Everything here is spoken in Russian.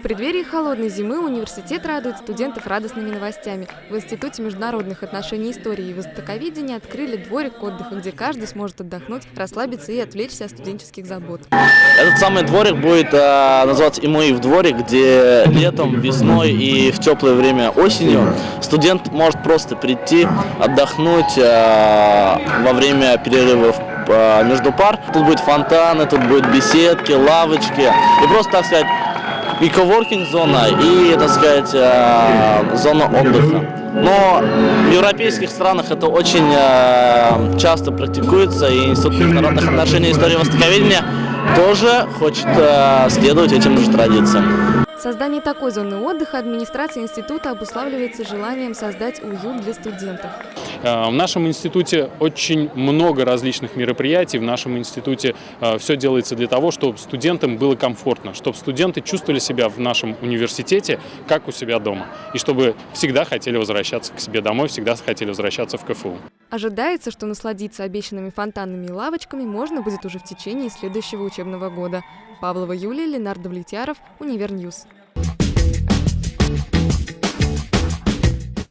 В преддверии холодной зимы университет радует студентов радостными новостями. В Институте международных отношений истории и востоковедения открыли дворик отдыха, где каждый сможет отдохнуть, расслабиться и отвлечься от студенческих забот. Этот самый дворик будет э, называться Имуив дворик, где летом, весной и в теплое время осенью студент может просто прийти, отдохнуть э, во время перерывов э, между пар. Тут будет фонтаны, тут будут беседки, лавочки и просто, так сказать, и коворкинг зона, и, так сказать, э, зона отдыха. Но в европейских странах это очень э, часто практикуется, и Институт международных отношений и истории востоковедения тоже хочет э, следовать этим же традициям. Создание такой зоны отдыха администрация института обуславливается желанием создать уют для студентов. Э, в нашем институте очень много различных мероприятий. В нашем институте э, все делается для того, чтобы студентам было комфортно, чтобы студенты чувствовали себя в нашем университете как у себя дома. И чтобы всегда хотели возвращаться к себе домой, всегда хотели возвращаться в КФУ. Ожидается, что насладиться обещанными фонтанами и лавочками можно будет уже в течение следующего учебного года. Павлова Юлия, Ленар Давлетьяров, Univer News.